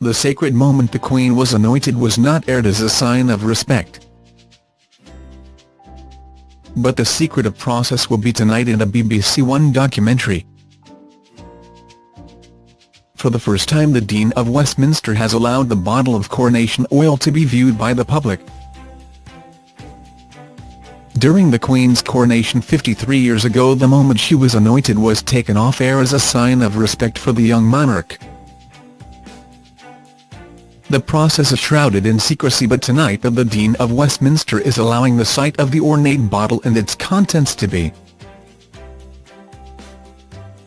the sacred moment the Queen was anointed was not aired as a sign of respect. But the secret of process will be tonight in a BBC One documentary. For the first time the Dean of Westminster has allowed the bottle of coronation oil to be viewed by the public. During the Queen's coronation 53 years ago the moment she was anointed was taken off air as a sign of respect for the young monarch. The process is shrouded in secrecy but tonight the Dean of Westminster is allowing the sight of the ornate bottle and its contents to be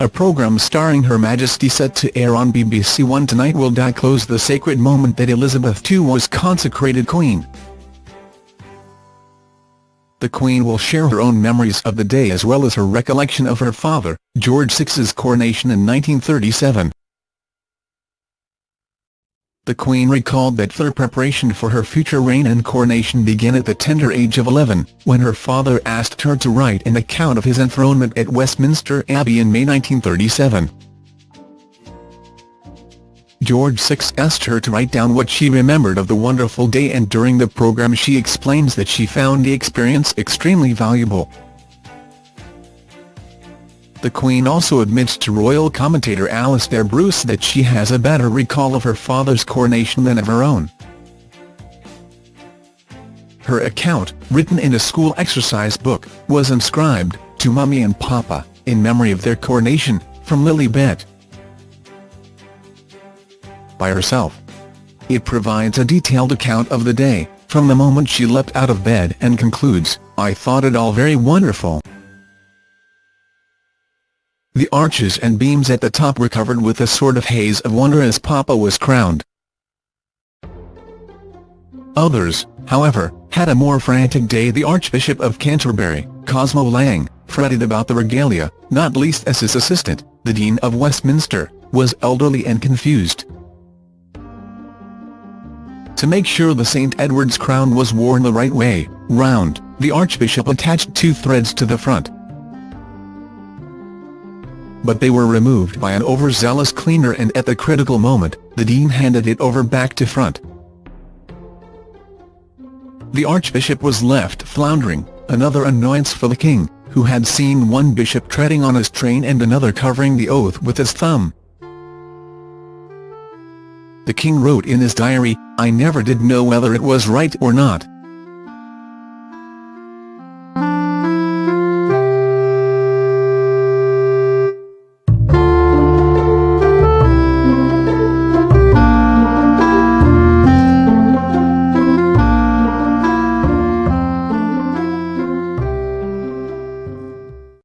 a programme starring Her Majesty set to air on BBC One tonight will close the sacred moment that Elizabeth II was consecrated Queen. The Queen will share her own memories of the day as well as her recollection of her father, George VI's coronation in 1937 the Queen recalled that her preparation for her future reign and coronation began at the tender age of 11, when her father asked her to write an account of his enthronement at Westminster Abbey in May 1937. George VI asked her to write down what she remembered of the wonderful day and during the programme she explains that she found the experience extremely valuable. The Queen also admits to royal commentator Alastair Bruce that she has a better recall of her father's coronation than of her own. Her account, written in a school exercise book, was inscribed, to Mummy and Papa, in memory of their coronation, from Lilibet. By herself. It provides a detailed account of the day, from the moment she leapt out of bed and concludes, I thought it all very wonderful. The arches and beams at the top were covered with a sort of haze of wonder as Papa was crowned. Others, however, had a more frantic day the Archbishop of Canterbury, Cosmo Lang, fretted about the regalia, not least as his assistant, the Dean of Westminster, was elderly and confused. To make sure the St Edward's crown was worn the right way, round, the Archbishop attached two threads to the front, but they were removed by an overzealous cleaner and at the critical moment, the Dean handed it over back to front. The Archbishop was left floundering, another annoyance for the King, who had seen one bishop treading on his train and another covering the oath with his thumb. The King wrote in his diary, I never did know whether it was right or not,